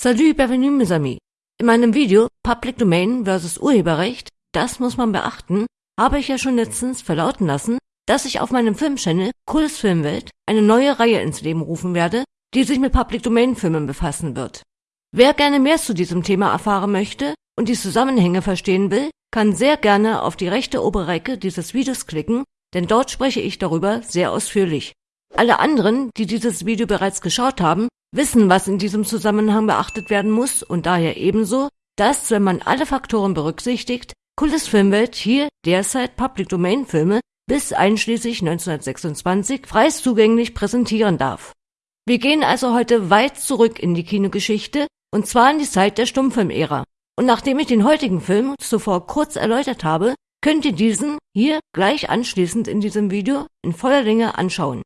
Salut, bienvenue mes amis. In meinem Video Public Domain vs. Urheberrecht, das muss man beachten, habe ich ja schon letztens verlauten lassen, dass ich auf meinem Filmchannel Cooles Filmwelt eine neue Reihe ins Leben rufen werde, die sich mit Public Domain Filmen befassen wird. Wer gerne mehr zu diesem Thema erfahren möchte und die Zusammenhänge verstehen will, kann sehr gerne auf die rechte obere Ecke dieses Videos klicken, denn dort spreche ich darüber sehr ausführlich. Alle anderen, die dieses Video bereits geschaut haben, wissen, was in diesem Zusammenhang beachtet werden muss und daher ebenso, dass, wenn man alle Faktoren berücksichtigt, Kultus Filmwelt hier derzeit Public Domain Filme bis einschließlich 1926 frei zugänglich präsentieren darf. Wir gehen also heute weit zurück in die Kinogeschichte und zwar in die Zeit der Stummfilmära. Und nachdem ich den heutigen Film zuvor kurz erläutert habe, könnt ihr diesen hier gleich anschließend in diesem Video in voller Länge anschauen.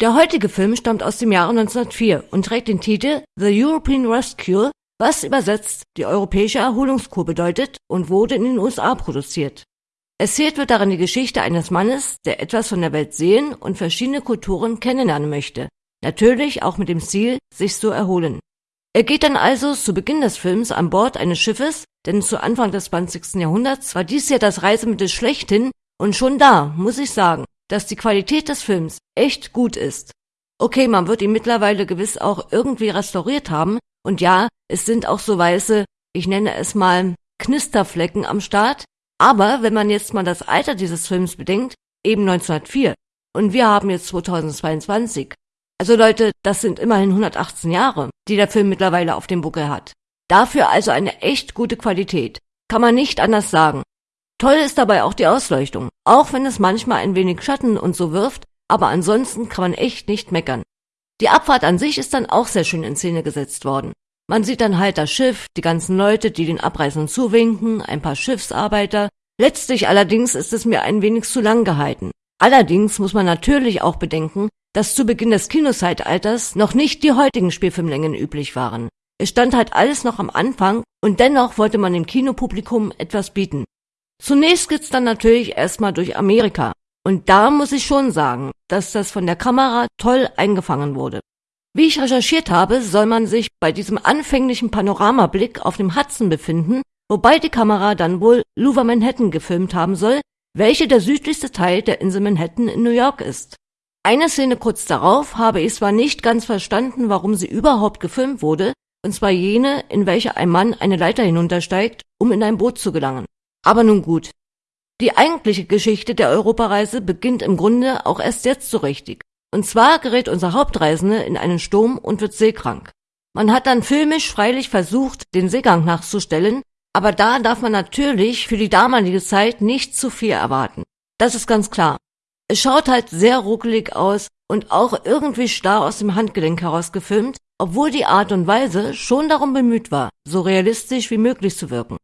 Der heutige Film stammt aus dem Jahre 1904 und trägt den Titel The European Rescue, was übersetzt die europäische Erholungskur bedeutet und wurde in den USA produziert. Erzählt wird darin die Geschichte eines Mannes, der etwas von der Welt sehen und verschiedene Kulturen kennenlernen möchte. Natürlich auch mit dem Ziel, sich zu erholen. Er geht dann also zu Beginn des Films an Bord eines Schiffes, denn zu Anfang des 20. Jahrhunderts war dies ja das Reisemittel schlechthin und schon da, muss ich sagen, dass die Qualität des Films echt gut ist. Okay, man wird ihn mittlerweile gewiss auch irgendwie restauriert haben und ja, es sind auch so weiße, ich nenne es mal Knisterflecken am Start, aber wenn man jetzt mal das Alter dieses Films bedenkt, eben 1904 und wir haben jetzt 2022. Also Leute, das sind immerhin 118 Jahre, die der Film mittlerweile auf dem Buckel hat. Dafür also eine echt gute Qualität. Kann man nicht anders sagen. Toll ist dabei auch die Ausleuchtung, auch wenn es manchmal ein wenig Schatten und so wirft, aber ansonsten kann man echt nicht meckern. Die Abfahrt an sich ist dann auch sehr schön in Szene gesetzt worden. Man sieht dann halt das Schiff, die ganzen Leute, die den Abreisenden zuwinken, ein paar Schiffsarbeiter. Letztlich allerdings ist es mir ein wenig zu lang gehalten. Allerdings muss man natürlich auch bedenken, dass zu Beginn des Kinozeitalters noch nicht die heutigen Spielfilmlängen üblich waren. Es stand halt alles noch am Anfang und dennoch wollte man dem Kinopublikum etwas bieten. Zunächst geht's dann natürlich erstmal durch Amerika. Und da muss ich schon sagen, dass das von der Kamera toll eingefangen wurde. Wie ich recherchiert habe, soll man sich bei diesem anfänglichen Panoramablick auf dem Hudson befinden, wobei die Kamera dann wohl Lower Manhattan gefilmt haben soll, welche der südlichste Teil der Insel Manhattan in New York ist. Eine Szene kurz darauf habe ich zwar nicht ganz verstanden, warum sie überhaupt gefilmt wurde, und zwar jene, in welcher ein Mann eine Leiter hinuntersteigt, um in ein Boot zu gelangen. Aber nun gut. Die eigentliche Geschichte der Europareise beginnt im Grunde auch erst jetzt so richtig. Und zwar gerät unser Hauptreisende in einen Sturm und wird seekrank. Man hat dann filmisch freilich versucht, den Seegang nachzustellen, aber da darf man natürlich für die damalige Zeit nicht zu viel erwarten. Das ist ganz klar. Es schaut halt sehr ruckelig aus und auch irgendwie starr aus dem Handgelenk heraus gefilmt, obwohl die Art und Weise schon darum bemüht war, so realistisch wie möglich zu wirken.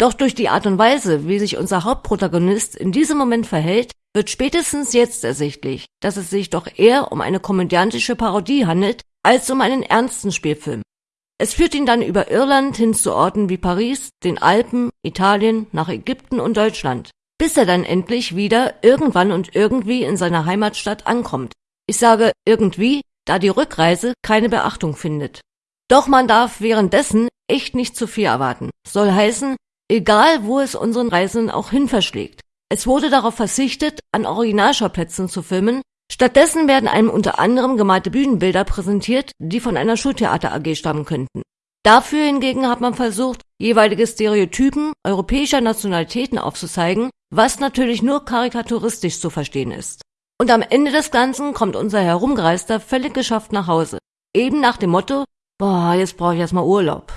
Doch durch die Art und Weise, wie sich unser Hauptprotagonist in diesem Moment verhält, wird spätestens jetzt ersichtlich, dass es sich doch eher um eine komödiantische Parodie handelt, als um einen ernsten Spielfilm. Es führt ihn dann über Irland hin zu Orten wie Paris, den Alpen, Italien, nach Ägypten und Deutschland, bis er dann endlich wieder irgendwann und irgendwie in seiner Heimatstadt ankommt. Ich sage irgendwie, da die Rückreise keine Beachtung findet. Doch man darf währenddessen echt nicht zu viel erwarten. Soll heißen, egal wo es unseren Reisenden auch hin verschlägt. Es wurde darauf verzichtet, an Originalschauplätzen zu filmen, stattdessen werden einem unter anderem gemalte Bühnenbilder präsentiert, die von einer Schultheater AG stammen könnten. Dafür hingegen hat man versucht, jeweilige Stereotypen europäischer Nationalitäten aufzuzeigen, was natürlich nur karikaturistisch zu verstehen ist. Und am Ende des Ganzen kommt unser Herumgereister völlig geschafft nach Hause. Eben nach dem Motto, boah, jetzt brauche ich erstmal Urlaub.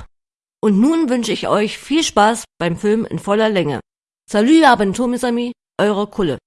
Und nun wünsche ich euch viel Spaß beim Film in voller Länge. Salut à bientôt mes eure Kulle.